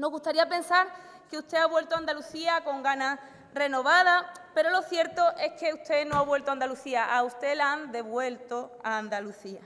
Nos gustaría pensar que usted ha vuelto a Andalucía con ganas renovadas, pero lo cierto es que usted no ha vuelto a Andalucía, a usted la han devuelto a Andalucía.